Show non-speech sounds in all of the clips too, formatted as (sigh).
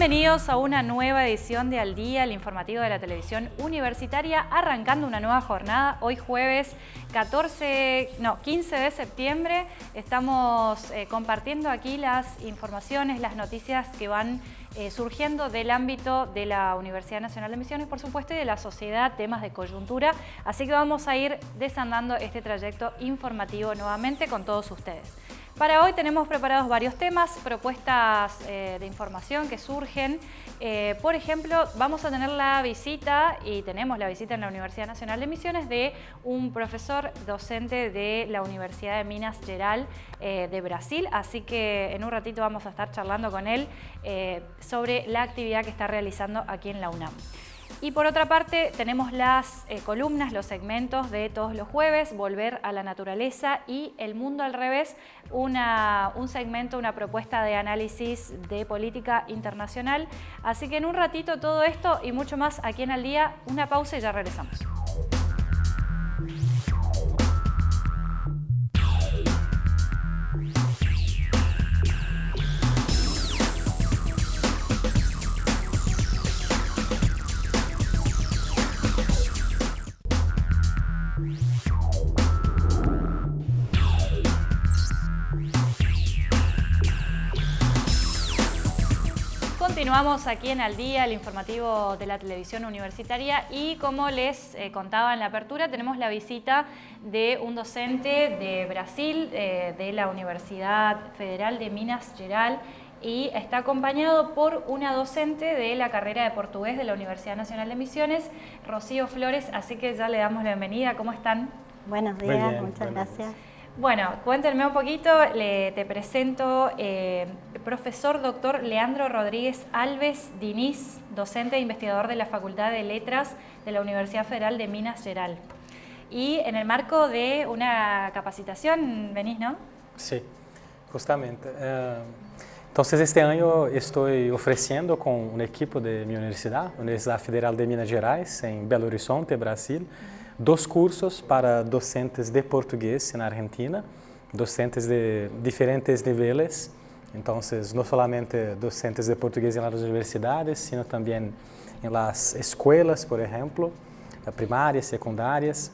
Bienvenidos a una nueva edición de Al Día, el informativo de la televisión universitaria, arrancando una nueva jornada. Hoy jueves 14, no, 15 de septiembre estamos eh, compartiendo aquí las informaciones, las noticias que van eh, surgiendo del ámbito de la Universidad Nacional de Misiones, por supuesto, y de la sociedad, temas de coyuntura. Así que vamos a ir desandando este trayecto informativo nuevamente con todos ustedes. Para hoy tenemos preparados varios temas, propuestas eh, de información que surgen. Eh, por ejemplo, vamos a tener la visita, y tenemos la visita en la Universidad Nacional de Misiones, de un profesor docente de la Universidad de Minas Gerais eh, de Brasil. Así que en un ratito vamos a estar charlando con él sobre la actividad que está realizando aquí en la UNAM. Y por otra parte tenemos las eh, columnas, los segmentos de todos los jueves, Volver a la Naturaleza y El Mundo al Revés, una, un segmento, una propuesta de análisis de política internacional. Así que en un ratito todo esto y mucho más aquí en Al Día, una pausa y ya regresamos. Continuamos aquí en Al Día, el informativo de la televisión universitaria y como les eh, contaba en la apertura, tenemos la visita de un docente de Brasil, eh, de la Universidad Federal de Minas Gerais y está acompañado por una docente de la carrera de portugués de la Universidad Nacional de Misiones, Rocío Flores, así que ya le damos la bienvenida. ¿Cómo están? Buenos días, muchas gracias. Bueno, cuéntenme un poquito, le, te presento eh, profesor doctor Leandro Rodríguez Alves Diniz, docente e investigador de la Facultad de Letras de la Universidad Federal de Minas Gerais. Y en el marco de una capacitación venís, ¿no? Sí, justamente. Eh, entonces este año estoy ofreciendo con un equipo de mi universidad, Universidad Federal de Minas Gerais, en Belo Horizonte, Brasil, dos cursos para docentes de portugués en Argentina, docentes de diferentes niveles, entonces no solamente docentes de portugués en las universidades, sino también en las escuelas, por ejemplo, primarias, secundarias.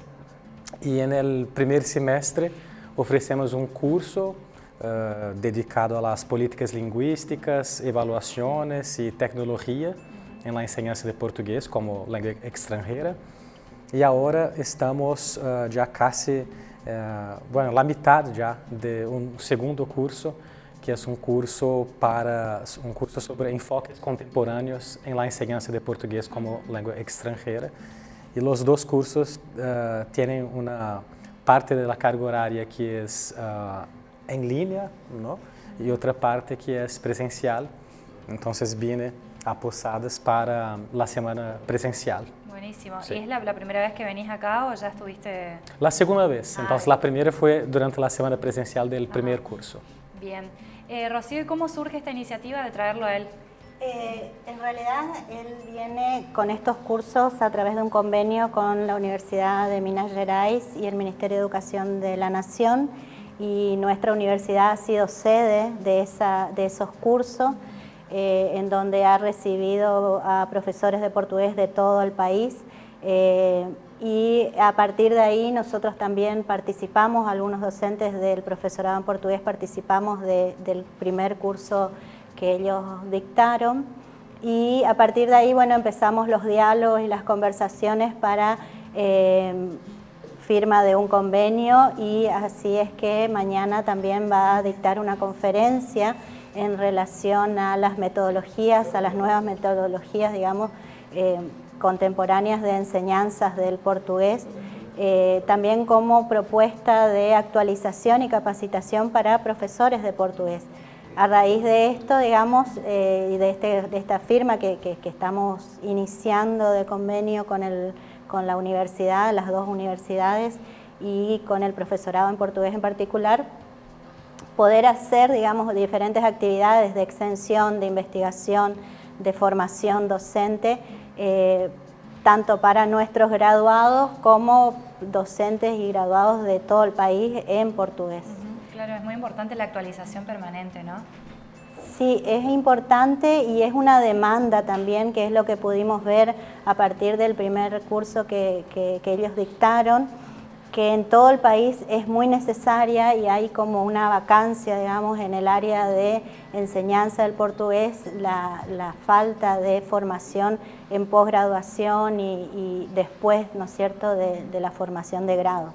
Y en el primer semestre ofrecemos un curso uh, dedicado a las políticas lingüísticas, evaluaciones y tecnología en la enseñanza de portugués como lengua extranjera. Y ahora estamos uh, ya casi, uh, bueno, la mitad ya de un segundo curso, que es un curso, para, un curso sobre enfoques contemporáneos en la enseñanza de portugués como lengua extranjera. Y los dos cursos uh, tienen una parte de la carga horaria que es en línea, ¿no? y otra parte que es presencial. Entonces vine a Posadas para la semana presencial. Buenísimo. ¿Y es la, primera vez que venís acá o ya estuviste...? La segunda vez. Ah, Entonces, la primera fue durante la semana presencial del primer curso. Bien. Eh, Rocío, ¿y cómo surge esta iniciativa de traerlo a él? Eh, en realidad, él viene con estos cursos a través de un convenio con la Universidad de Minas Gerais y el Ministerio de Educación de la Nación y nuestra universidad ha sido sede de, esa, de esos cursos. Eh, en donde ha recibido a profesores de portugués de todo el país eh, y a partir de ahí nosotros también participamos, algunos docentes del profesorado en portugués participamos del primer curso que ellos dictaron y a partir de ahí bueno, empezamos los diálogos y las conversaciones para eh, firma de un convenio y así es que mañana también va a dictar una conferencia en relación a las metodologías, a las nuevas metodologías, digamos, eh, contemporáneas de enseñanzas del portugués, eh, también como propuesta de actualización y capacitación para profesores de portugués. A raíz de esto, digamos, eh, y de, este, de, esta firma que, que, estamos iniciando de convenio con, el, con la universidad, las dos universidades, y con el profesorado en portugués en particular, poder hacer, digamos, diferentes actividades de extensión, de investigación, de formación docente, eh, tanto para nuestros graduados como docentes y graduados de todo el país en portugués. Claro, es muy importante la actualización permanente, ¿no? Sí, es importante y es una demanda también, que es lo que pudimos ver a partir del primer curso que, que ellos dictaron que en todo el país es muy necesaria y hay como una vacancia, digamos, en el área de enseñanza del portugués, la, falta de formación en posgraduación y, después, ¿no es cierto?, de, la formación de grado.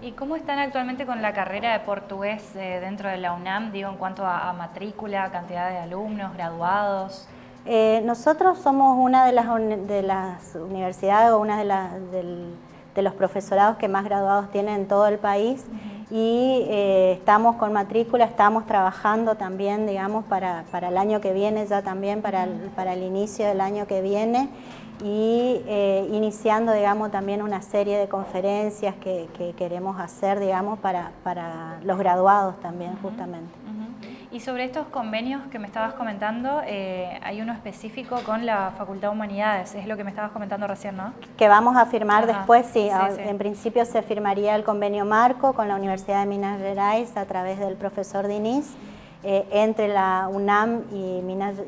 ¿Y cómo están actualmente con la carrera de portugués eh, dentro de la UNAM, digo, en cuanto a, matrícula, cantidad de alumnos, graduados? Eh, nosotros somos una de las, de las universidades o una de las... Del, de los profesorados que más graduados tienen en todo el país. Y eh, estamos con matrícula, estamos trabajando también, digamos, para, el año que viene, ya también para el, para el inicio del año que viene. Y eh, iniciando, digamos, también una serie de conferencias que, queremos hacer, digamos, para, para los graduados también, justamente. Y sobre estos convenios que me estabas comentando, eh, hay uno específico con la Facultad de Humanidades, es lo que me estabas comentando recién, ¿no? Que vamos a firmar después, sí, en principio se firmaría el convenio marco con la Universidad de Minas Gerais a través del profesor Diniz, eh, entre la UNAM y,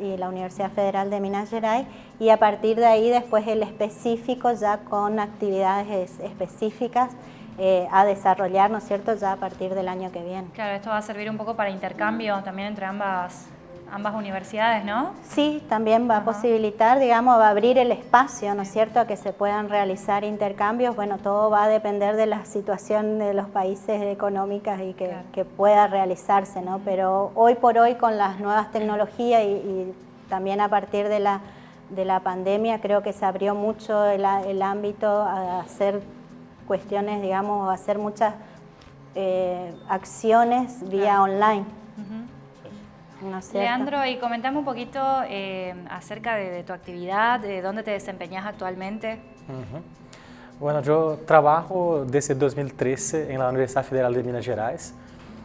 y, la Universidad Federal de Minas Gerais y a partir de ahí después el específico ya con actividades específicas eh, a desarrollar, ¿no es cierto?, ya a partir del año que viene. Claro, esto va a servir un poco para intercambio también entre ambas, ambas universidades, ¿no? Sí, también va a posibilitar, digamos, va a abrir el espacio, ¿no es cierto?, a que se puedan realizar intercambios. Bueno, todo va a depender de la situación de los países económicas y que, pueda realizarse, ¿no? Pero hoy por hoy con las nuevas tecnologías y, también a partir de la, de la pandemia creo que se abrió mucho el, el ámbito a hacer cuestiones, digamos, hacer muchas eh, acciones vía online. Leandro, y comentame un poquito eh, acerca de, tu actividad, de dónde te desempeñas actualmente. Bueno, yo trabajo desde 2013 en la Universidad Federal de Minas Gerais,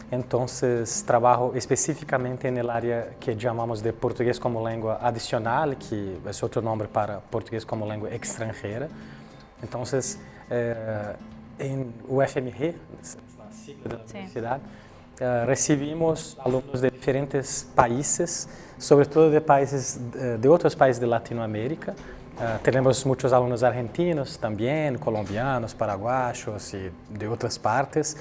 entonces trabajo específicamente en el área que llamamos de portugués como lengua adicional, que es otro nombre para portugués como lengua extranjera. Entonces, eh, en UFMG, la sigla de la universidad, eh, recibimos alumnos de diferentes países, sobre todo de, países, de otros países de Latinoamérica. Uh, tenemos muchos alumnos argentinos también, colombianos, paraguayos y de otras partes.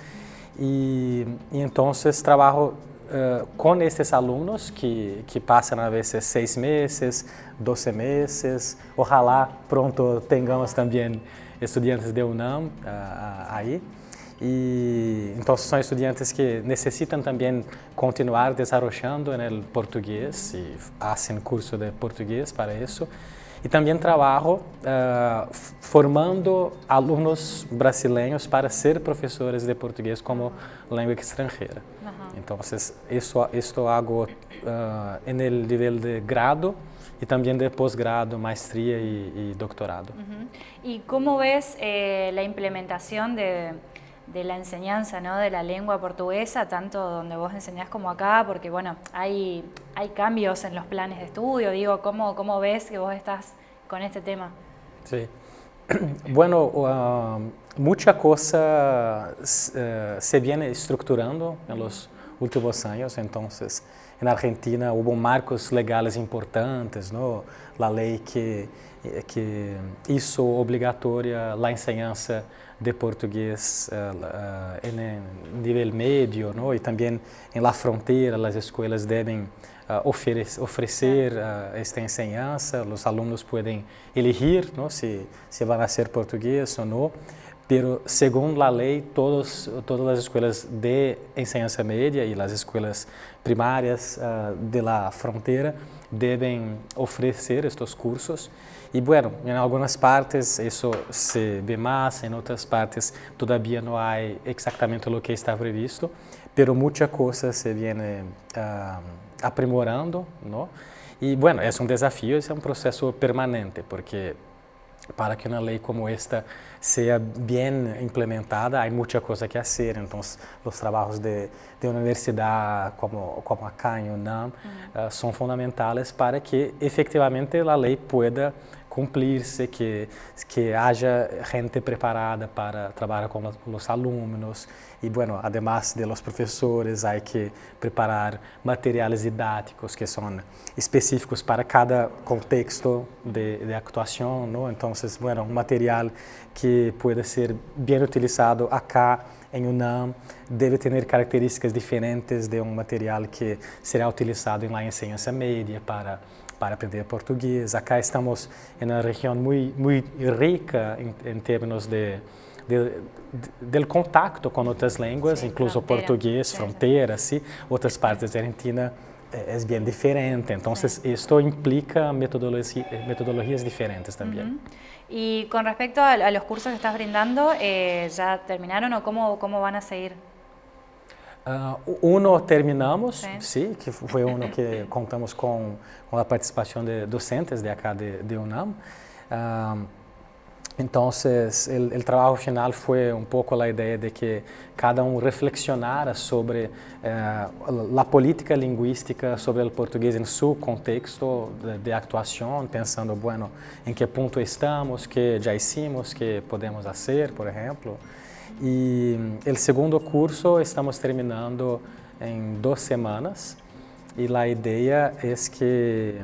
Y, y entonces trabajo uh, con estos alumnos que, que pasan a veces seis meses, doce meses. Ojalá pronto tengamos también estudiantes de UNAM uh, aí. E então são estudiantes que necessitam também continuar desenvolvendo no português e fazem curso de português para isso. E também trabalho uh, formando alunos brasileiros para ser professores de português como língua estrangeira. Uhum. Então, isso, isso hago uh, no nível de grado y también de posgrado, maestría y, doctorado. ¿Y cómo ves eh, la implementación de, la enseñanza ¿no? de la lengua portuguesa, tanto donde vos enseñás como acá? Porque bueno, hay, hay cambios en los planes de estudio, digo, ¿cómo, cómo ves que vos estás con este tema? Sí. (clears throat) Bueno, uh, mucha cosa uh, se viene estructurando en los últimos años, entonces na Argentina hubo marcos legais importantes, não? a lei que que hizo obrigatória a enseñanza de português uh, uh, em nível médio, não? e também em la fronteira as escolas devem uh, oferecer, oferecer uh, esta enseñanza, os alunos podem elegir não? se se vão ser português ou não. Pero según la ley, todos, todas las escuelas de enseñanza media y las escuelas primarias uh, de la frontera deben ofrecer estos cursos. Y bueno, en algunas partes eso se ve más, en otras partes todavía no hay exactamente lo que está previsto, pero mucha cosa se viene uh, aprimorando, ¿no? Y bueno, es un desafío, es un proceso permanente, porque para que uma lei como esta seja bem implementada, há muita coisa que fazer. Então, os trabalhos de, de universidade, como, como acá em UNAM, uh, são fundamentais para que efetivamente a lei pueda cumplirse, que, que haya gente preparada para los, con los, alumnos y bueno, además de los profesores hay que preparar materiales didácticos que son específicos para cada contexto de, de actuación, ¿no? Entonces, bueno, un material que pueda ser bien utilizado acá em UNAM deve ter características diferentes de um material que será utilizado em la enseñanza media para para aprender português. Acá estamos em uma região muito muito rica em, em termos de, de, de, contato com outras línguas, sí, incluso frontera, português, fronteira, sí. outras partes da Argentina é, é bem diferente. Então, sí. isto implica metodologia, metodologias diferentes também. Uh -huh. Y con respecto a, a, los cursos que estás brindando, eh, ¿ya terminaron o cómo, cómo van a seguir? Uh, uno terminamos, sí. sí, que foi uno que (laughs) contamos com, com a participação de docentes de acá de, de UNAM. Uh, Entonces, el, el, trabajo final fue un poco la idea de que cada uno reflexionara sobre eh, la política lingüística, sobre el portugués en su contexto de, de, actuación, pensando, bueno, en qué punto estamos, qué ya hicimos, qué podemos hacer, por ejemplo. Y el segundo curso estamos terminando en dos semanas y la idea es que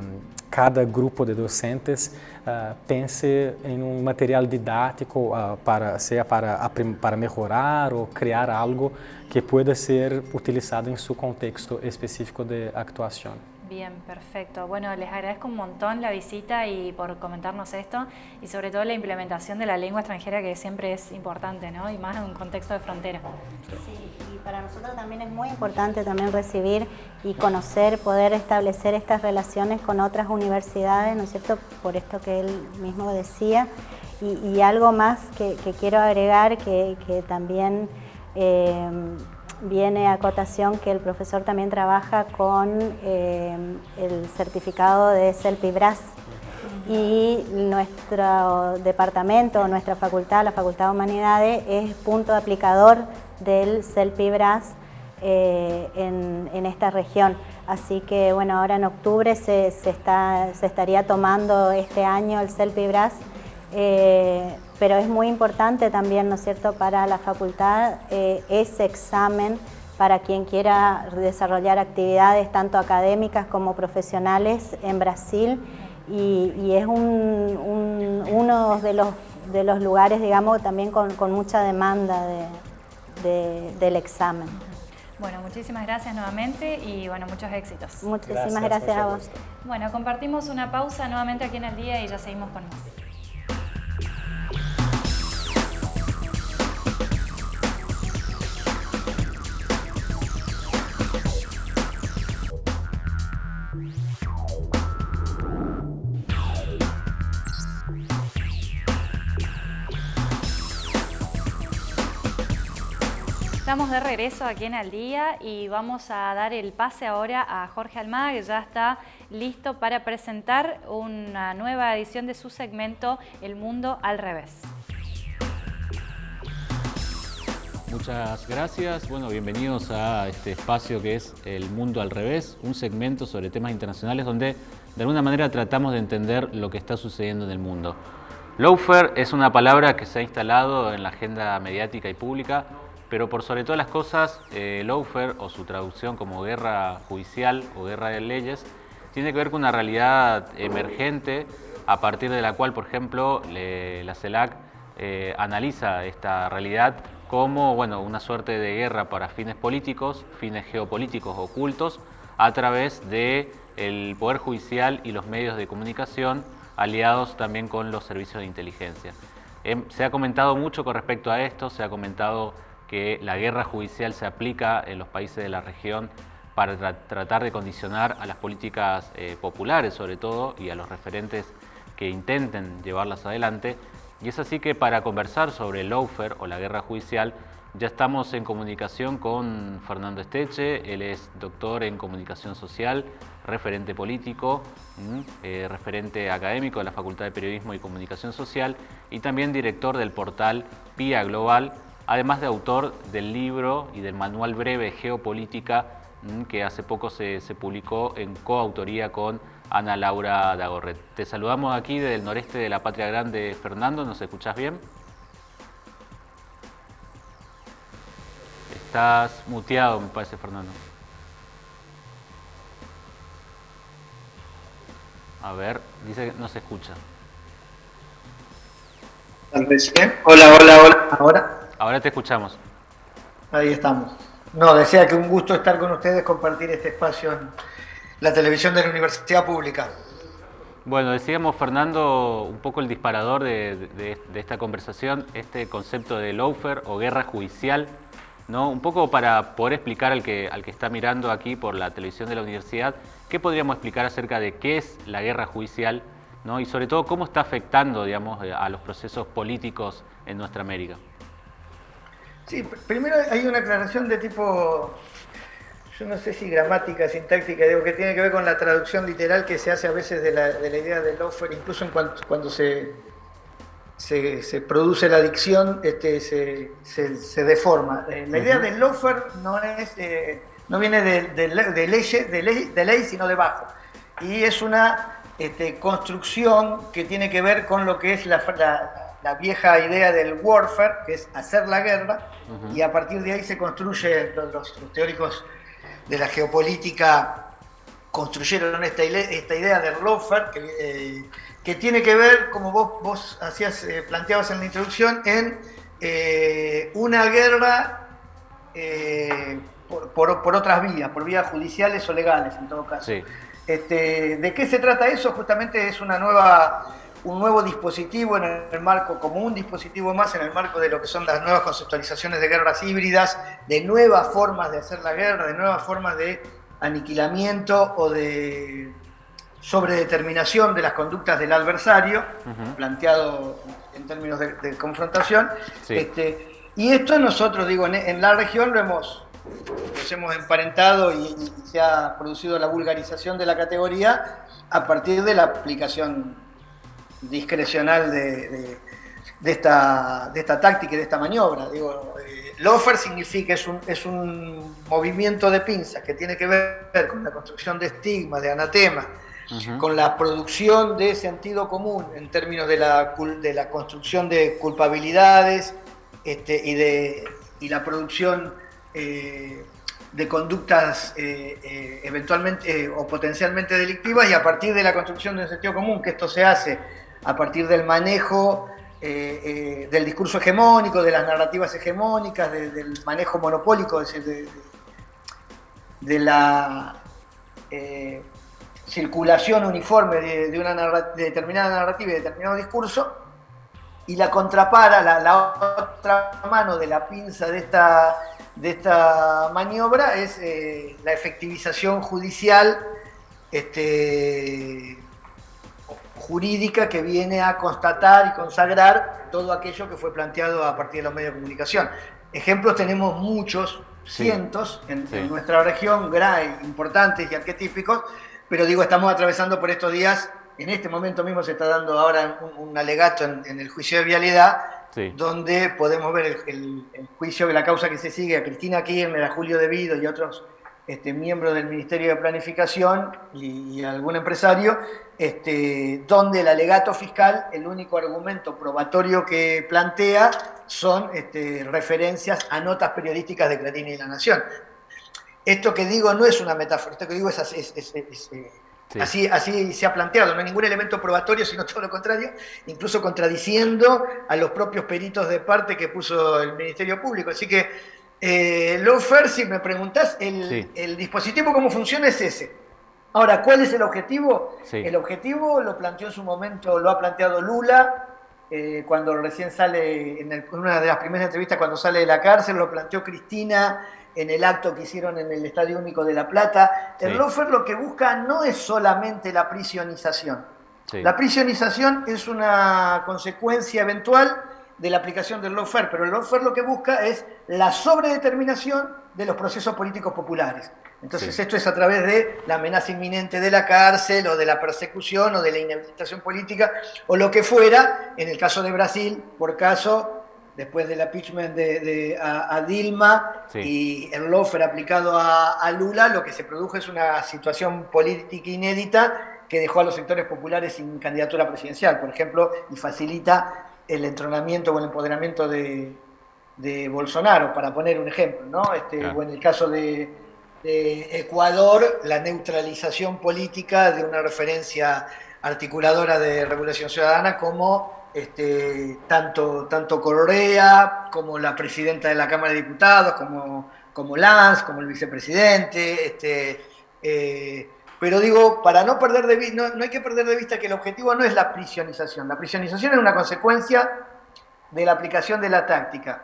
cada grupo de docentes uh, pense em um material didático uh, para seja para para melhorar ou criar algo que pueda ser utilizado em seu contexto específico de actuação. Bien, perfecto. Bueno, les agradezco un montón la visita y por comentarnos esto y sobre todo la implementación de la lengua extranjera que siempre es importante, ¿no? Y más en un contexto de frontera. Sí, y para nosotros también es muy importante también recibir y conocer, poder establecer estas relaciones con otras universidades, ¿no es cierto? Por esto que él mismo decía. Y, algo más que, quiero agregar que, que también... Eh, viene a cotación que el profesor también trabaja con eh, el certificado de CELPIBRAS y nuestro departamento, nuestra facultad, la Facultad de Humanidades, es punto aplicador del CELPIBRAS eh, en, esta región. Así que bueno, ahora en octubre se, está, se estaría tomando este año el CELPIBRAS eh, pero es muy importante también, ¿no es cierto?, para la facultad eh, ese examen para quien quiera desarrollar actividades tanto académicas como profesionales en Brasil y, es uno de los, de los lugares, digamos, también con, mucha demanda del examen. Bueno, muchísimas gracias nuevamente y bueno, muchos éxitos. Muchísimas gracias, gracias a vos. Bueno, compartimos una pausa nuevamente aquí en el día y ya seguimos con más. Estamos de regreso aquí en Al Día y vamos a dar el pase ahora a Jorge Almada que ya está listo para presentar una nueva edición de su segmento El Mundo al Revés. Muchas gracias. Bueno, bienvenidos a este espacio que es El Mundo al Revés, un segmento sobre temas internacionales donde de alguna manera tratamos de entender lo que está sucediendo en el mundo. Lawfare es una palabra que se ha instalado en la agenda mediática y pública pero por sobre todas las cosas, eh, lawfare o su traducción como guerra judicial o guerra de leyes tiene que ver con una realidad emergente a partir de la cual, por ejemplo, la CELAC eh, analiza esta realidad como bueno, una suerte de guerra para fines políticos, fines geopolíticos ocultos, a través del el Poder Judicial y los medios de comunicación aliados también con los servicios de inteligencia. Em, se ha comentado mucho con respecto a esto, se ha comentado que la guerra judicial se aplica en los países de la región para tratar de condicionar a las políticas eh, populares sobre todo y a los referentes que intenten llevarlas adelante. Y es así que para conversar sobre el lawfare o la guerra judicial ya estamos en comunicación con Fernando Esteche, él es doctor en comunicación social, referente político, eh, referente académico de la Facultad de Periodismo y Comunicación Social y también director del portal PIA Global, además de autor del libro y del manual breve Geopolítica mm, que hace poco se, publicó en coautoría con Ana Laura Dagorret. Te saludamos aquí desde el noreste de la Patria Grande, Fernando, ¿nos escuchás bien? Estás muteado, me parece, Fernando. A ver, dice que no se escucha. Hola, hola, hola. ¿Ahora? Ahora te escuchamos. Ahí estamos. No, decía que un gusto estar con ustedes, compartir este espacio en la televisión de la Universidad Pública. Bueno, decíamos, Fernando, un poco el disparador de, de esta conversación, este concepto de lawfare o guerra judicial ¿no? Un poco para poder explicar al que, al que está mirando aquí por la televisión de la universidad, ¿qué podríamos explicar acerca de qué es la guerra judicial ¿no? y sobre todo cómo está afectando digamos, a los procesos políticos en nuestra América? Sí, primero hay una aclaración de tipo, yo no sé si gramática, sintáctica, digo que tiene que ver con la traducción literal que se hace a veces de la, de la idea del offer, incluso en cuanto, cuando se se, produce la adicción, este, se, deforma. Eh, la idea del loafer no, es, eh, no viene de, de, ley, de, ley, sino de bajo. Y es una este, construcción que tiene que ver con lo que es la, la, vieja idea del warfare, que es hacer la guerra, y a partir de ahí se construye, los, teóricos de la geopolítica construyeron esta, esta idea del lawfare, que, eh, que tiene que ver, como vos, vos hacías, eh, planteabas en la introducción, en eh, una guerra eh, por, otras vías, por vías judiciales o legales en todo caso. Este, ¿De qué se trata eso? Justamente es una nueva, un nuevo dispositivo en el marco, como un dispositivo más en el marco de lo que son las nuevas conceptualizaciones de guerras híbridas, de nuevas formas de hacer la guerra, de nuevas formas de aniquilamiento o de sobre determinación de las conductas del adversario, planteado en términos de, confrontación. Este, y esto nosotros, digo, en, la región lo hemos, hemos emparentado y, se ha producido la vulgarización de la categoría a partir de la aplicación discrecional de, esta, de esta táctica y de esta maniobra. Digo, eh, lofer significa, es un, es un movimiento de pinzas que tiene que ver con la construcción de estigma, de anatema, con la producción de sentido común en términos de la, de la construcción de culpabilidades este, y, de, y la producción eh, de conductas eh, eh, eventualmente o potencialmente delictivas y a partir de la construcción de sentido común, que esto se hace a partir del manejo del discurso hegemónico, de las narrativas hegemónicas, del manejo monopólico de, de la circulación uniforme de, una determinada narrativa y determinado discurso, y la contrapara, la, otra mano de la pinza de esta, de esta maniobra es eh, la efectivización judicial este, jurídica que viene a constatar y consagrar todo aquello que fue planteado a partir de los medios de comunicación. Ejemplos tenemos muchos, cientos en, nuestra región, gran, importantes y arquetípicos, pero digo, estamos atravesando por estos días, en este momento mismo se está dando ahora un, alegato en, el juicio de vialidad, donde podemos ver el, juicio de la causa que se sigue a Cristina Kirchner, a Julio Devido y otros este, miembros del Ministerio de Planificación y, algún empresario, este, donde el alegato fiscal, el único argumento probatorio que plantea son este, referencias a notas periodísticas de Clarín y La Nación. Esto que digo no es una metáfora, esto que digo es, así, así, se ha planteado, no hay ningún elemento probatorio, sino todo lo contrario, incluso contradiciendo a los propios peritos de parte que puso el Ministerio Público. Así que, eh, Lofer, si me preguntás, el, dispositivo cómo funciona es ese. Ahora, ¿cuál es el objetivo? El objetivo lo planteó en su momento, lo ha planteado Lula, eh, cuando recién sale, en, una de las primeras entrevistas cuando sale de la cárcel, lo planteó Cristina en el acto que hicieron en el Estadio Único de La Plata. El lofer lo que busca no es solamente la prisionización. La prisionización es una consecuencia eventual de la aplicación del lawfare, pero el lawfare lo que busca es la sobredeterminación de los procesos políticos populares. Entonces esto es a través de la amenaza inminente de la cárcel o de la persecución o de la inhabilitación política o lo que fuera, en el caso de Brasil, por caso después del impeachment de, a, Dilma y el lawfare aplicado a, Lula, lo que se produjo es una situación política inédita que dejó a los sectores populares sin candidatura presidencial, por ejemplo, y facilita el entronamiento o el empoderamiento de, Bolsonaro, para poner un ejemplo, ¿no? Este, O en el caso de, Ecuador, la neutralización política de una referencia articuladora de regulación ciudadana como este, tanto, tanto Correa, como la presidenta de la Cámara de Diputados, como, como Lanz, como el vicepresidente, este, eh, pero digo, para no perder de vista, no, hay que perder de vista que el objetivo no es la prisionización. La prisionización es una consecuencia de la aplicación de la táctica.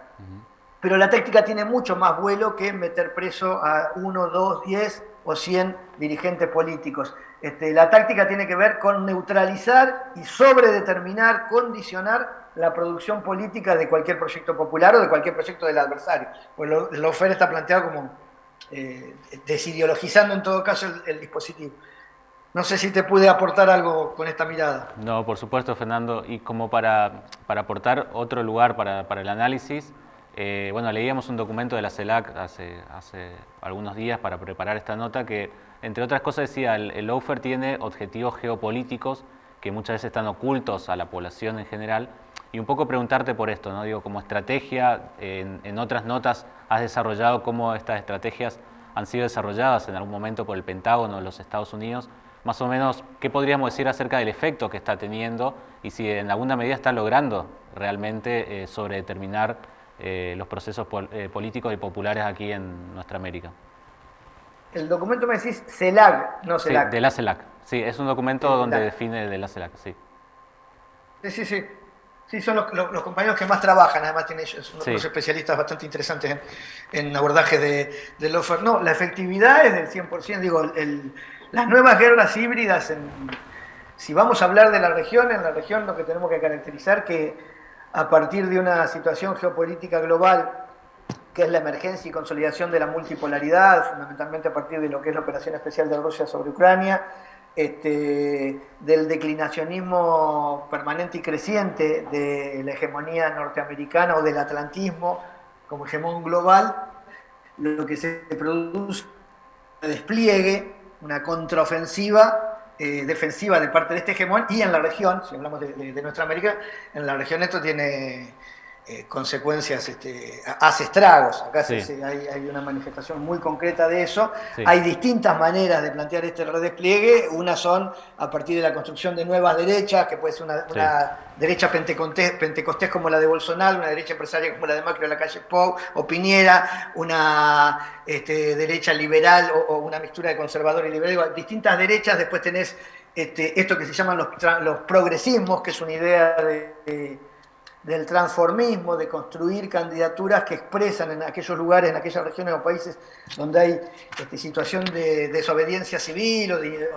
Pero la táctica tiene mucho más vuelo que meter preso a uno, dos, diez o cien dirigentes políticos. Este, la táctica tiene que ver con neutralizar y sobredeterminar, condicionar la producción política de cualquier proyecto popular o de cualquier proyecto del adversario. Pues lo, el está planteado como eh, desideologizando en todo caso el, dispositivo. No sé si te pude aportar algo con esta mirada. No, por supuesto, Fernando. Y como para, para aportar otro lugar para, para el análisis, eh, bueno, leíamos un documento de la CELAC hace, hace algunos días para preparar esta nota que, entre otras cosas, decía, el, el tiene objetivos geopolíticos que muchas veces están ocultos a la población en general. Y un poco preguntarte por esto, ¿no? Digo, como estrategia, en, en otras notas has desarrollado cómo estas estrategias han sido desarrolladas en algún momento por el Pentágono de los Estados Unidos, más o menos, ¿qué podríamos decir acerca del efecto que está teniendo y si en alguna medida está logrando realmente eh, sobredeterminar eh, los procesos eh, políticos y populares aquí en nuestra América? El documento me decís CELAC, no CELAC. Sí, de la CELAC. Sí, es un documento donde define de la CELAC, sí. Sí, sí, sí. Sí, son los, compañeros que más trabajan, además tienen ellos, unos especialistas bastante interesantes en, abordaje de, del offer. No, la efectividad es del 100%, digo, las nuevas guerras híbridas, si vamos a hablar de la región, en la región lo que tenemos que caracterizar que a partir de una situación geopolítica global, que es la emergencia y consolidación de la multipolaridad, fundamentalmente a partir de lo que es la operación especial de Rusia sobre Ucrania, este, del declinacionismo permanente y creciente de la hegemonía norteamericana o del atlantismo como hegemón global, lo que se produce un despliegue, una contraofensiva eh, defensiva de parte de este hegemón y en la región, si hablamos de, de nuestra América, en la región esto tiene eh, consecuencias, este, hace estragos. Acá hay, una manifestación muy concreta de eso. Hay distintas maneras de plantear este redespliegue. Una son a partir de la construcción de nuevas derechas, que puede ser una, derecha pentecostés, como la de Bolsonaro, una derecha empresaria como la de Macri o la calle Pou o Piñera, una este, derecha liberal o, una mixtura de conservador y liberal. distintas derechas. Después tenés este, esto que se llaman los, los progresismos, que es una idea de del transformismo, de construir candidaturas que expresan en aquellos lugares, en aquellas regiones o países donde hay este, situación de, desobediencia civil o de,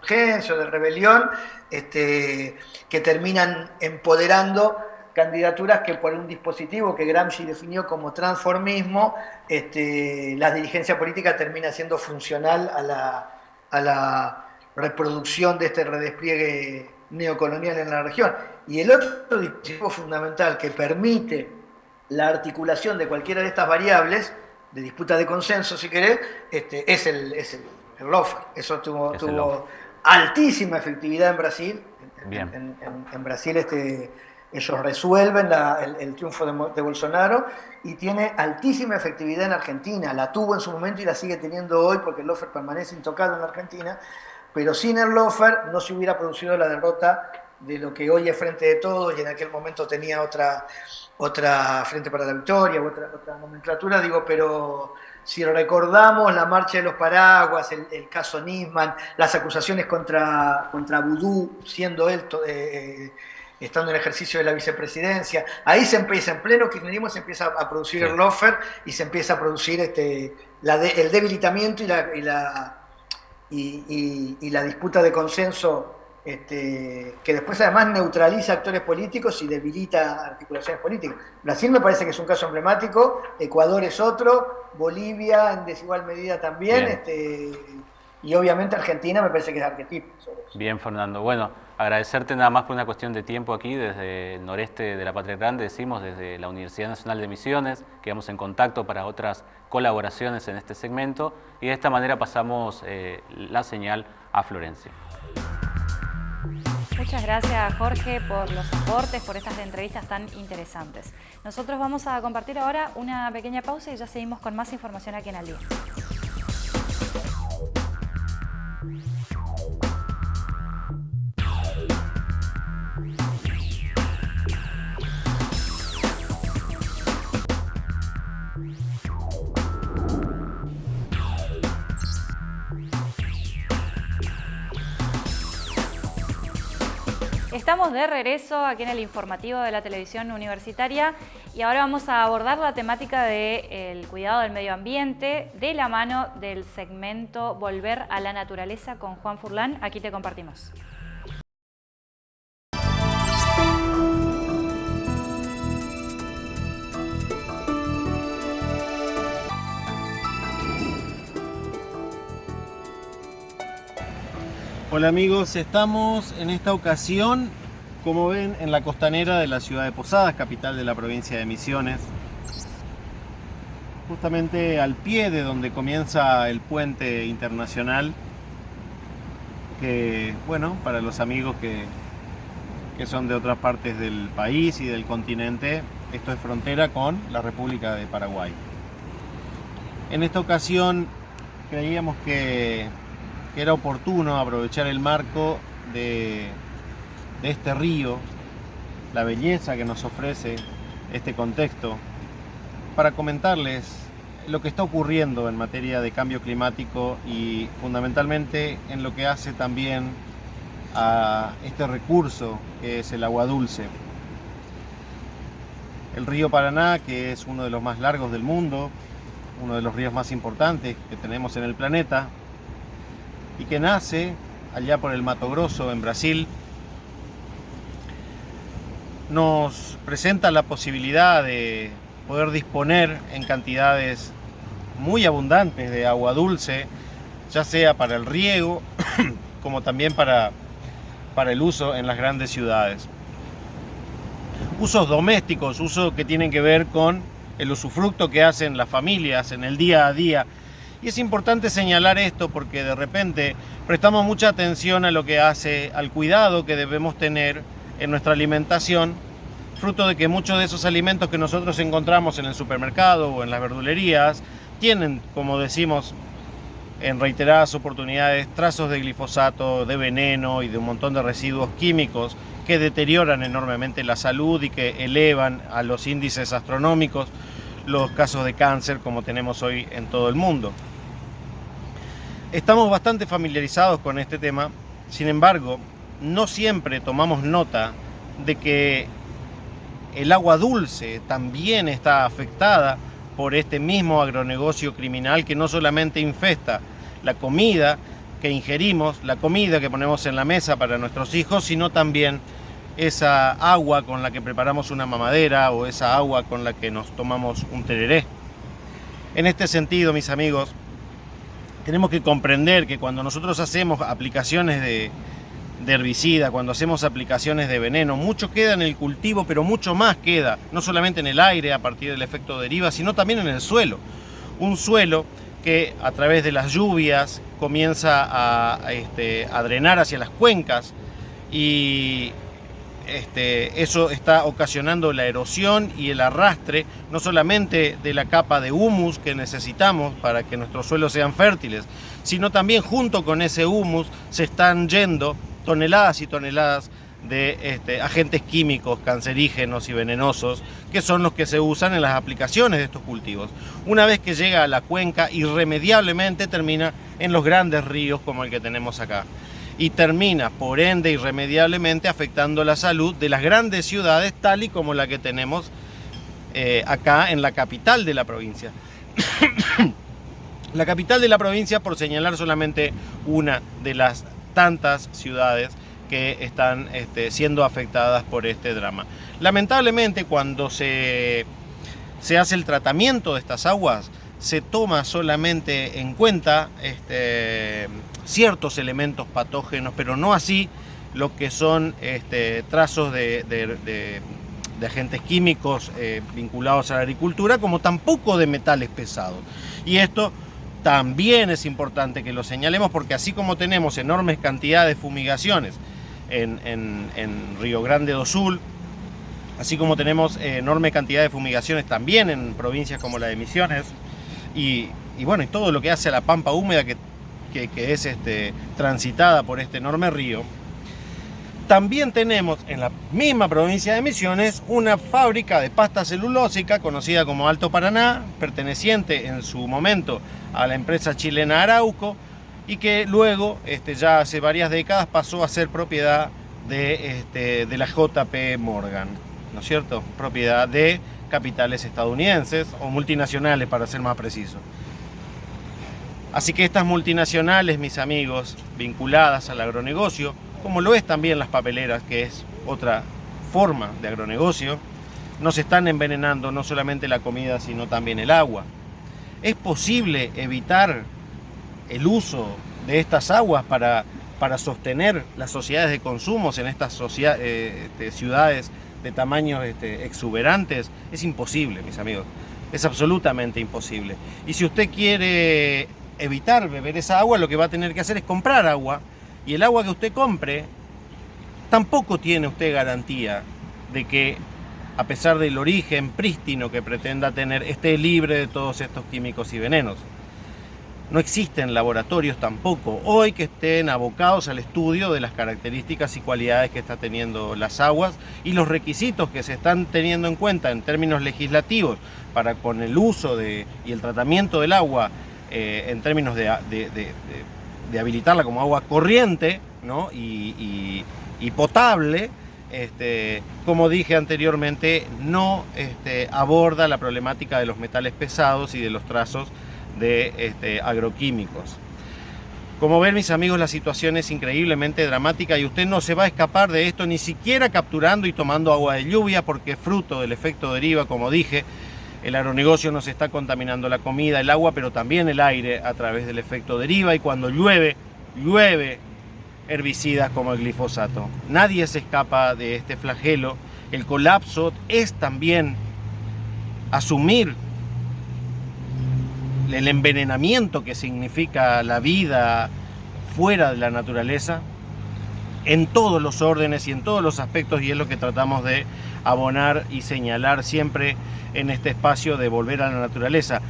urgencia o de rebelión, este, que terminan empoderando candidaturas que por un dispositivo que Gramsci definió como transformismo, este, la dirigencia política termina siendo funcional a la, a la reproducción de este redespliegue neocolonial en la región. Y el otro dispositivo fundamental que permite la articulación de cualquiera de estas variables, de disputa de consenso si querés, este, es el, es el, Eso tuvo, tuvo altísima efectividad en Brasil. En, en, Brasil este, ellos resuelven el, triunfo de, Bolsonaro y tiene altísima efectividad en Argentina. La tuvo en su momento y la sigue teniendo hoy porque el Lofer permanece intocado en la Argentina. Pero sin el Lofer no se hubiera producido la derrota de lo que hoy es Frente de Todos y en aquel momento tenía otra, otra Frente para la Victoria, otra, otra nomenclatura, digo, pero si recordamos la marcha de los paraguas, el, caso Nisman, las acusaciones contra, contra Vudú, siendo él, eh, estando en ejercicio de la vicepresidencia, ahí se empieza, en pleno kirchnerismo se empieza a producir el lofer y se empieza a producir este, el debilitamiento y la, y la, y la disputa de consenso este, que después además neutraliza actores políticos y debilita articulaciones políticas. Brasil me parece que es un caso emblemático, Ecuador es otro, Bolivia en desigual medida también, este, y obviamente Argentina me parece que es arquetipo. Bien, Fernando. Bueno, agradecerte nada más por una cuestión de tiempo aquí desde el noreste de la Patria Grande, decimos desde la Universidad Nacional de Misiones, quedamos en contacto para otras colaboraciones en este segmento y de esta manera pasamos eh, la señal a Florencia. Muchas gracias Jorge por los aportes, por estas entrevistas tan interesantes. Nosotros vamos a compartir ahora una pequeña pausa y ya seguimos con más información aquí en Al Estamos de regreso aquí en el informativo de la televisión universitaria y ahora vamos a abordar la temática del cuidado del medio ambiente de la mano del segmento Volver a la Naturaleza con Juan Furlán. Aquí te compartimos. Hola amigos, estamos en esta ocasión, como ven, en la costanera de la ciudad de Posadas, capital de la provincia de Misiones. Justamente al pie de donde comienza el puente internacional, que, bueno, para los amigos que, que son de otras partes del país y del continente, esto es frontera con la República de Paraguay. En esta ocasión creíamos que que era oportuno aprovechar el marco de, este río, la belleza que nos ofrece este contexto, para comentarles lo que está ocurriendo en materia de cambio climático y fundamentalmente en lo que hace también a este recurso que es el agua dulce. El río Paraná, que es uno de los más largos del mundo, uno de los ríos más importantes que tenemos en el planeta, y que nace allá por el Mato Grosso, en Brasil, nos presenta la posibilidad de poder disponer en cantidades muy abundantes de agua dulce, ya sea para el riego (clears throat) como también para, para el uso en las grandes ciudades. Usos domésticos, usos que tienen que ver con el usufructo que hacen las familias en el día a día y es importante señalar esto porque de repente prestamos mucha atención a lo que hace al cuidado que debemos tener en nuestra alimentación, fruto de que muchos de esos alimentos que nosotros encontramos en el supermercado o en las verdulerías tienen, como decimos en reiteradas oportunidades, trazos de glifosato, de veneno y de un montón de residuos químicos que deterioran enormemente la salud y que elevan a los índices astronómicos los casos de cáncer como tenemos hoy en todo el mundo. Estamos bastante familiarizados con este tema, sin embargo, no siempre tomamos nota de que el agua dulce también está afectada por este mismo agronegocio criminal que no solamente infesta la comida que ingerimos, la comida que ponemos en la mesa para nuestros hijos, sino también esa agua con la que preparamos una mamadera o esa agua con la que nos tomamos un tereré. En este sentido, mis amigos, tenemos que comprender que cuando nosotros hacemos aplicaciones de, herbicida, cuando hacemos aplicaciones de veneno, mucho queda en el cultivo, pero mucho más queda, no solamente en el aire a partir del efecto deriva, sino también en el suelo. Un suelo que a través de las lluvias comienza a, este, a drenar hacia las cuencas y este, eso está ocasionando la erosión y el arrastre no solamente de la capa de humus que necesitamos para que nuestros suelos sean fértiles, sino también junto con ese humus se están yendo toneladas y toneladas de este, agentes químicos cancerígenos y venenosos que son los que se usan en las aplicaciones de estos cultivos. Una vez que llega a la cuenca, irremediablemente termina en los grandes ríos como el que tenemos acá y termina, por ende, irremediablemente afectando la salud de las grandes ciudades, tal y como la que tenemos eh, acá en la capital de la provincia. (coughs) la capital de la provincia, por señalar solamente una de las tantas ciudades que están este, siendo afectadas por este drama. Lamentablemente, cuando se, se hace el tratamiento de estas aguas, se toma solamente en cuenta este, ciertos elementos patógenos, pero no así lo que son este, trazos de, agentes químicos eh, vinculados a la agricultura, como tampoco de metales pesados. Y esto también es importante que lo señalemos porque así como tenemos enormes cantidades de fumigaciones en, Río Grande do Sul, así como tenemos enorme cantidad de fumigaciones también en provincias como la de Misiones, y, bueno, y todo lo que hace a la pampa húmeda que, que es este, transitada por este enorme río, también tenemos en la misma provincia de Misiones una fábrica de pasta celulósica conocida como Alto Paraná, perteneciente en su momento a la empresa chilena Arauco y que luego, este, ya hace varias décadas, pasó a ser propiedad de, este, de la JP Morgan, ¿no es cierto? Propiedad de capitales estadounidenses o multinacionales para ser más preciso. Así que estas multinacionales, mis amigos, vinculadas al agronegocio, como lo es también las papeleras, que es otra forma de agronegocio, nos están envenenando no solamente la comida, sino también el agua. ¿Es posible evitar el uso de estas aguas para, para sostener las sociedades de consumos en estas eh, este, ciudades de tamaños este, exuberantes? Es imposible, mis amigos. Es absolutamente imposible. Y si usted quiere evitar beber esa agua, lo que va a tener que hacer es comprar agua y el agua que usted compre, tampoco tiene usted garantía de que, a pesar del origen prístino que pretenda tener, esté libre de todos estos químicos y venenos. No existen laboratorios tampoco hoy que estén abocados al estudio de las características y cualidades que está teniendo las aguas y los requisitos que se están teniendo en cuenta en términos legislativos para con el uso de, y el tratamiento del agua eh, en términos de habilitarla como agua corriente y, potable, este, como dije anteriormente, no este, aborda la problemática de los metales pesados y de los trazos de este, agroquímicos. Como ven mis amigos, la situación es increíblemente dramática y usted no se va a escapar de esto ni siquiera capturando y tomando agua de lluvia porque fruto del efecto deriva, como dije, el agronegocio nos está contaminando la comida, el agua, pero también el aire a través del efecto deriva y cuando llueve, llueve herbicidas como el glifosato. Nadie se escapa de este flagelo. El colapso es también asumir el envenenamiento que significa la vida fuera de la naturaleza en todos los órdenes y en todos los aspectos y es lo que tratamos de abonar y señalar siempre en este espacio de volver a la naturaleza.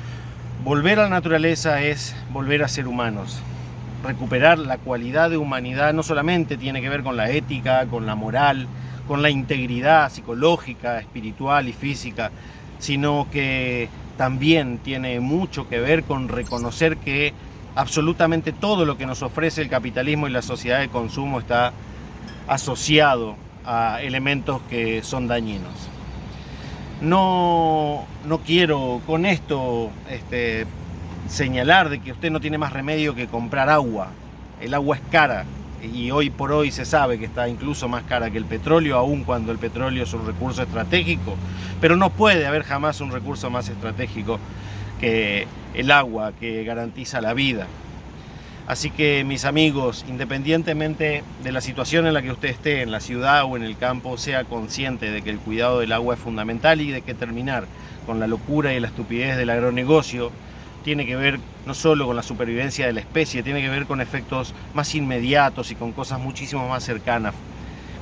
Volver a la naturaleza es volver a ser humanos. Recuperar la cualidad de humanidad no solamente tiene que ver con la ética, con la moral, con la integridad psicológica, espiritual y física, sino que también tiene mucho que ver con reconocer que absolutamente todo lo que nos ofrece el capitalismo y la sociedad de consumo está asociado a elementos que son dañinos. No, no quiero con esto este, señalar de que usted no tiene más remedio que comprar agua. El agua es cara y hoy por hoy se sabe que está incluso más cara que el petróleo, aun cuando el petróleo es un recurso estratégico. Pero no puede haber jamás un recurso más estratégico que el agua, que garantiza la vida. Así que mis amigos, independientemente de la situación en la que usted esté, en la ciudad o en el campo, sea consciente de que el cuidado del agua es fundamental y de que terminar con la locura y la estupidez del agronegocio tiene que ver no solo con la supervivencia de la especie, tiene que ver con efectos más inmediatos y con cosas muchísimo más cercanas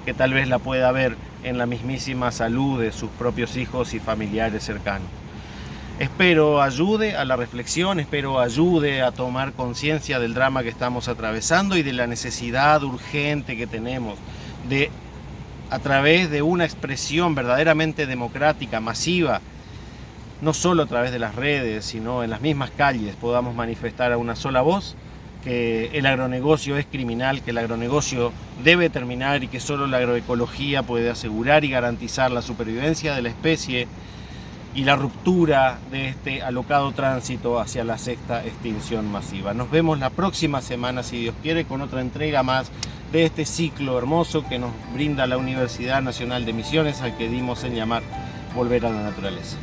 que tal vez la pueda ver en la mismísima salud de sus propios hijos y familiares cercanos. Espero ayude a la reflexión, espero ayude a tomar conciencia del drama que estamos atravesando y de la necesidad urgente que tenemos de, a través de una expresión verdaderamente democrática, masiva, no solo a través de las redes, sino en las mismas calles, podamos manifestar a una sola voz que el agronegocio es criminal, que el agronegocio debe terminar y que solo la agroecología puede asegurar y garantizar la supervivencia de la especie y la ruptura de este alocado tránsito hacia la sexta extinción masiva. Nos vemos la próxima semana, si Dios quiere, con otra entrega más de este ciclo hermoso que nos brinda la Universidad Nacional de Misiones, al que dimos en llamar Volver a la Naturaleza.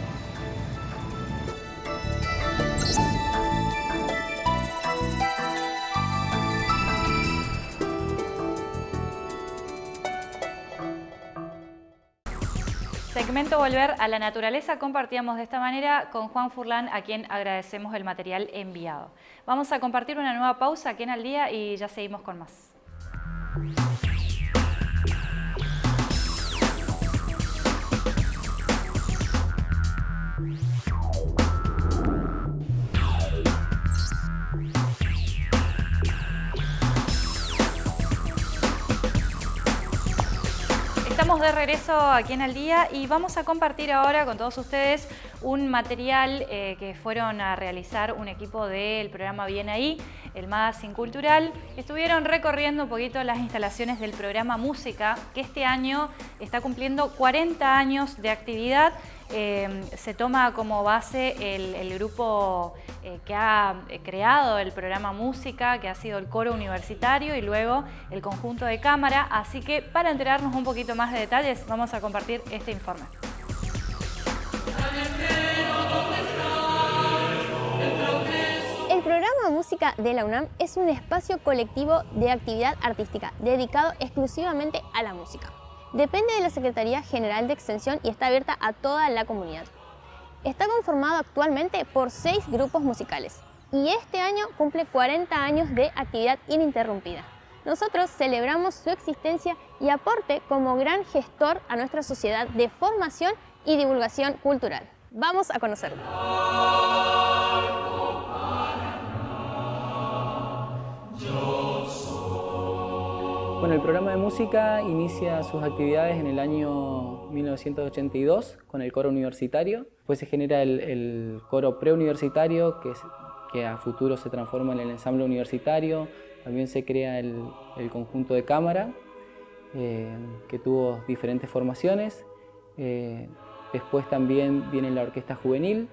Momento volver a la naturaleza. Compartíamos de esta manera con Juan Furlan, a quien agradecemos el material enviado. Vamos a compartir una nueva pausa aquí en Al Día y ya seguimos con más. De regreso aquí en El Día y vamos a compartir ahora con todos ustedes un material eh, que fueron a realizar un equipo del programa Bien Ahí, el Magazine Cultural. Estuvieron recorriendo un poquito las instalaciones del programa Música, que este año está cumpliendo 40 años de actividad Em, se toma como base el, grupo eh, que ha eh, creado el programa Música, que ha sido el coro universitario y luego el conjunto de cámara. Así que para enterarnos un poquito más de detalles vamos a compartir este informe. El programa Música de la UNAM es un espacio colectivo de actividad artística dedicado exclusivamente a la música. Depende de la Secretaría General de Extensión y está abierta a toda la comunidad. Está conformado actualmente por seis grupos musicales y este año cumple 40 años de actividad ininterrumpida. Nosotros celebramos su existencia y aporte como gran gestor a nuestra sociedad de formación y divulgación cultural. Vamos a conocerlo. Bueno, el programa de música inicia sus actividades en el año 1982 con el coro universitario. Después se genera el, coro preuniversitario que, que a futuro se transforma en el ensamble universitario. También se crea el, conjunto de cámara eh, que tuvo diferentes formaciones. Eh, después también viene la orquesta juvenil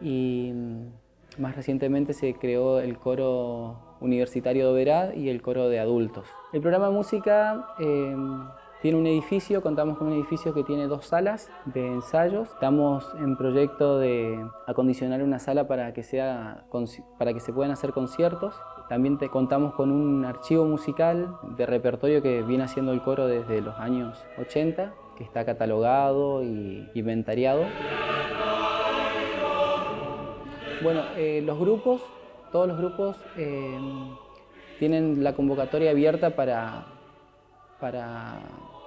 y mm, más recientemente se creó el coro Universitario de Oberá y el coro de adultos. El programa de música em, tiene un edificio, contamos con un edificio que tiene dos salas de ensayos. Estamos en proyecto de acondicionar una sala para que, sea, para que se puedan hacer conciertos. También te contamos con un archivo musical de repertorio que viene haciendo el coro desde los años 80, que está catalogado y inventariado. Bueno, eh, los grupos todos los grupos eh, tienen la convocatoria abierta para, para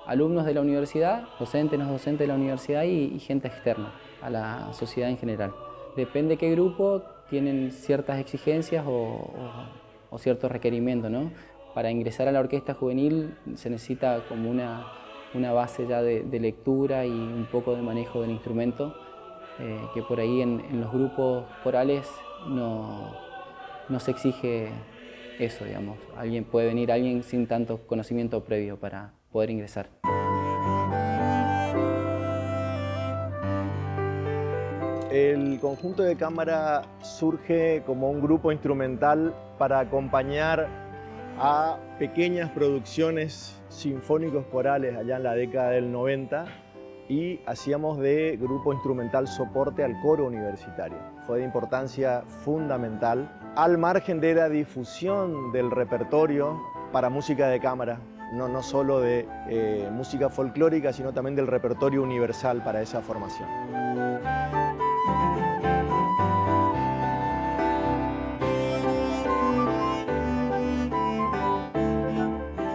alumnos de la universidad, docentes, no docentes de la universidad y, gente externa a la sociedad en general. Depende de qué grupo, tienen ciertas exigencias o, ciertos requerimientos. ¿no? Para ingresar a la orquesta juvenil se necesita como una, una base ya de, lectura y un poco de manejo del instrumento, eh, que por ahí en los grupos corales no, no se exige eso, digamos. Alguien puede venir alguien sin tanto conocimiento previo para poder ingresar. El conjunto de cámara surge como un grupo instrumental para acompañar a pequeñas producciones sinfónicos corales allá en la década del 90 y hacíamos de grupo instrumental soporte al coro universitario. Fue de importancia fundamental al margen de la difusión del repertorio para música de cámara, no, no solo de eh, música folclórica, sino también del repertorio universal para esa formación.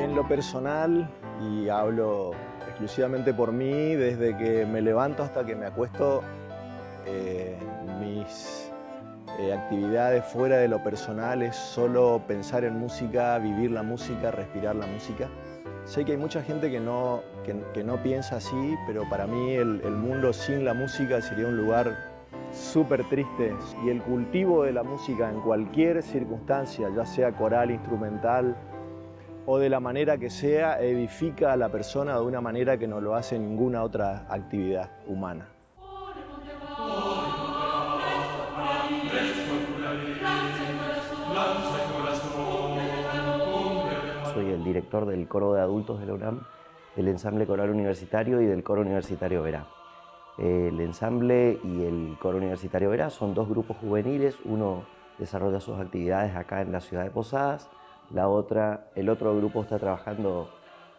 En lo personal, y hablo exclusivamente por mí, desde que me levanto hasta que me acuesto, eh, mis eh, actividades fuera de lo personal es solo pensar en música, vivir la música, respirar la música. Sé que hay mucha gente que no, que, no piensa así, pero para mí el, el mundo sin la música sería un lugar súper triste y el cultivo de la música en cualquier circunstancia, ya sea coral, instrumental o de la manera que sea, edifica a la persona de una manera que no lo hace ninguna otra actividad humana. Soy el director del coro de adultos de la UNAM, del ensamble coral universitario y del coro universitario Verá. El ensamble y el coro universitario Verá son dos grupos juveniles, uno desarrolla sus actividades acá en la ciudad de Posadas, la otra, el otro grupo está trabajando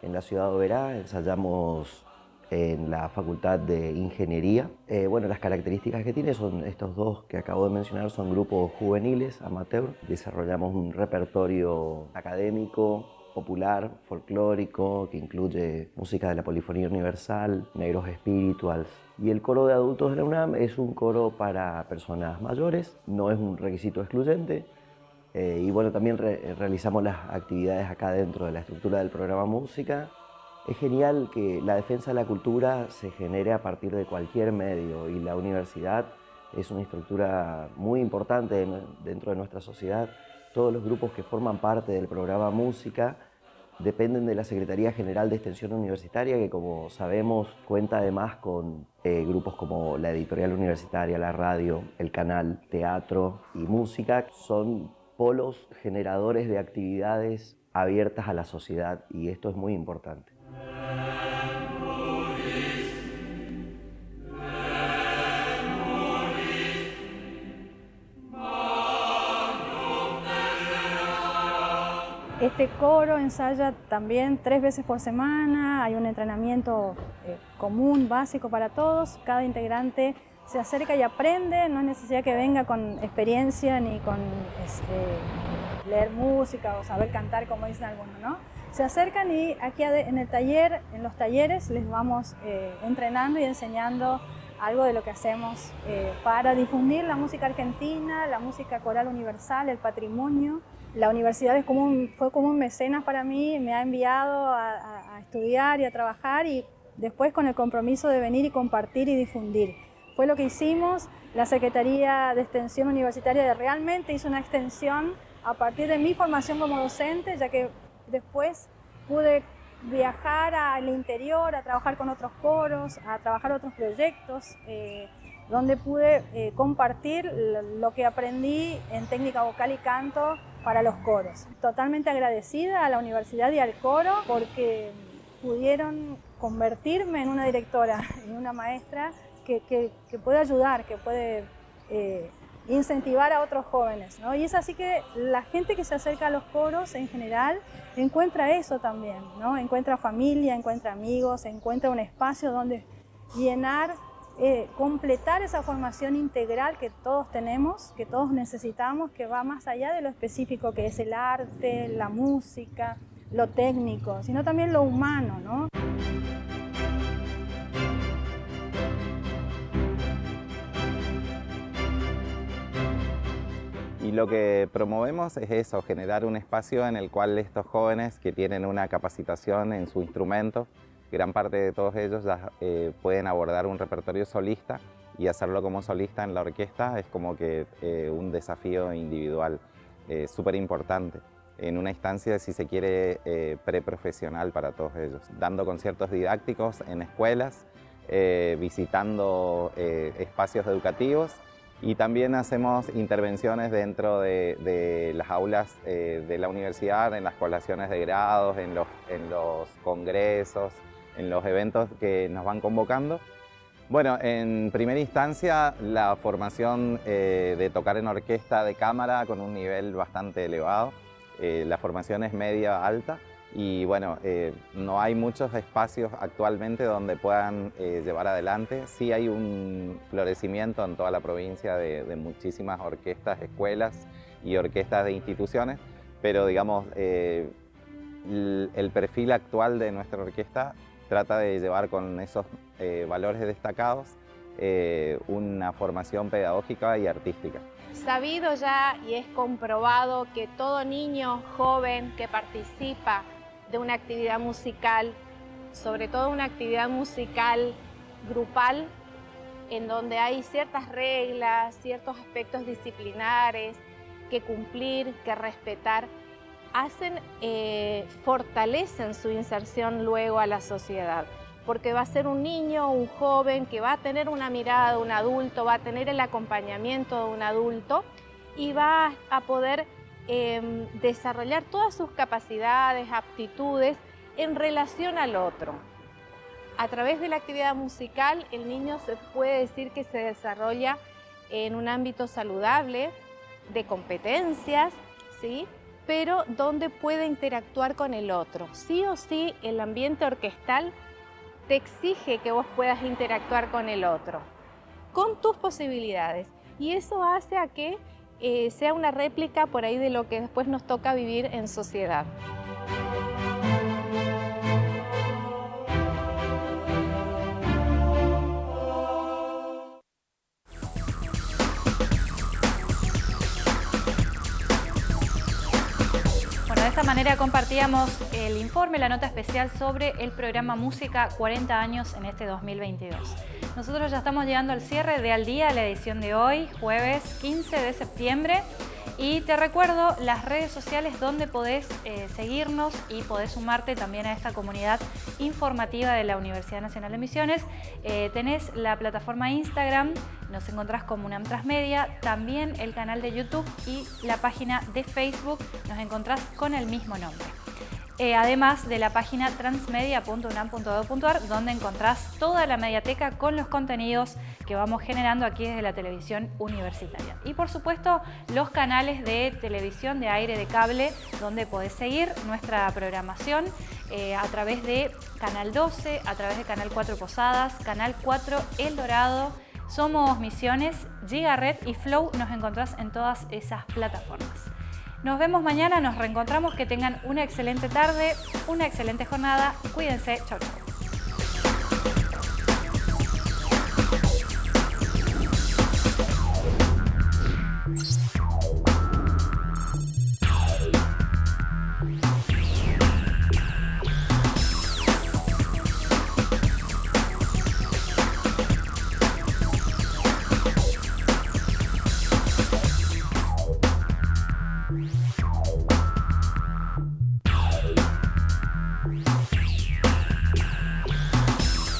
en la ciudad de Verá, ensayamos en la Facultad de Ingeniería. Eh, bueno, las características que tiene son estos dos que acabo de mencionar, son grupos juveniles, amateur. Desarrollamos un repertorio académico, popular, folclórico, que incluye música de la polifonía universal, negros spirituals. Y el coro de adultos de la UNAM es un coro para personas mayores, no es un requisito excluyente. Eh, y bueno, también realizamos las actividades acá dentro de la estructura del programa Música es genial que la defensa de la cultura se genere a partir de cualquier medio y la universidad es una estructura muy importante dentro de nuestra sociedad. Todos los grupos que forman parte del programa Música dependen de la Secretaría General de Extensión Universitaria, que como sabemos cuenta además con eh, grupos como la editorial universitaria, la radio, el canal, teatro y música. Son polos generadores de actividades abiertas a la sociedad y esto es muy importante. Este coro ensaya también tres veces por semana, hay un entrenamiento eh, común, básico para todos, cada integrante se acerca y aprende, no es necesidad que venga con experiencia ni con este, leer música o saber cantar como dicen algunos, ¿no? Se acercan y aquí en el taller, en los talleres, les vamos eh, entrenando y enseñando algo de lo que hacemos eh, para difundir la música argentina, la música coral universal, el patrimonio. La universidad es como fue como un mecenas para mí, me ha enviado a, estudiar y a trabajar y después con el compromiso de venir y compartir y difundir. Fue lo que hicimos, la Secretaría de Extensión Universitaria realmente hizo una extensión a partir de mi formación como docente, ya que después pude viajar al interior, a trabajar con otros coros, a trabajar otros proyectos, eh, donde pude eh, compartir lo que aprendí en técnica vocal y canto para los coros. Totalmente agradecida a la universidad y al coro porque pudieron convertirme en una directora, (laughs) en una maestra que, puede ayudar, que puede eh, incentivar a otros jóvenes. ¿no? Y es así que la gente que se acerca a los coros en general encuentra eso también, ¿no? encuentra familia, encuentra amigos, encuentra un espacio donde llenar, eh, completar esa formación integral que todos tenemos, que todos necesitamos, que va más allá de lo específico que es el arte, la música, lo técnico, sino también lo humano. ¿no? Lo que promovemos es eso, generar un espacio en el cual estos jóvenes que tienen una capacitación en su instrumento, gran parte de todos ellos ya eh, pueden abordar un repertorio solista y hacerlo como solista en la orquesta es como que eh, un desafío individual eh, súper importante en una instancia, si se quiere, preprofesional para todos ellos, dando conciertos didácticos en escuelas, visitando espacios educativos y también hacemos intervenciones dentro de, las aulas eh, de la universidad, en las colaciones de grados, en los, en los congresos, en los eventos que nos van convocando. Bueno, en primera instancia la formación eh, de tocar en orquesta de cámara con un nivel bastante elevado. Eh, la formación es media alta y bueno, eh, no hay muchos espacios actualmente donde puedan eh, llevar adelante. Sí hay un florecimiento en toda la provincia de, muchísimas orquestas, escuelas y orquestas de instituciones, pero digamos, eh, el, perfil actual de nuestra orquesta trata de llevar con esos valores destacados una formación pedagógica y artística. Sabido ya y es comprobado que todo niño joven que participa de una actividad musical, sobre todo una actividad musical grupal, en donde hay ciertas reglas, ciertos aspectos disciplinares que cumplir, que respetar, hacen, eh, fortalecen su inserción luego a la sociedad. Porque va a ser un niño, un joven que va a tener una mirada de un adulto, va a tener el acompañamiento de un adulto y va a poder Em, desarrollar todas sus capacidades, aptitudes en relación al otro. A través de la actividad musical, el niño se puede decir que se desarrolla en un ámbito saludable, de competencias, ¿sí? pero donde puede interactuar con el otro. Sí o sí, el ambiente orquestal te exige que vos puedas interactuar con el otro, con tus posibilidades. Y eso hace a que eh, sea una réplica por ahí de lo que después nos toca vivir en sociedad. Esta manera compartíamos el informe, la nota especial sobre el programa Música 40 años en este 2022. Nosotros ya estamos llegando al cierre de Al Día, la edición de hoy, jueves 15 de septiembre. Y te recuerdo las redes sociales donde podés eh, seguirnos y podés sumarte también a esta comunidad informativa de la Universidad Nacional de Misiones. Eh, tenés la plataforma Instagram, nos encontrás como UNAM Transmedia, también el canal de YouTube y la página de Facebook, nos encontrás con el mismo nombre. Eh, además de la página transmedia.unam.edu.ar donde encontrás toda la mediateca con los contenidos que vamos generando aquí desde la televisión universitaria. Y por supuesto los canales de televisión de aire de cable donde podés seguir nuestra programación eh, a través de Canal 12, a través de Canal 4 Posadas, Canal 4 El Dorado, Somos Misiones, Gigaret y Flow nos encontrás en todas esas plataformas. Nos vemos mañana, nos reencontramos, que tengan una excelente tarde, una excelente jornada. Cuídense, chau chau.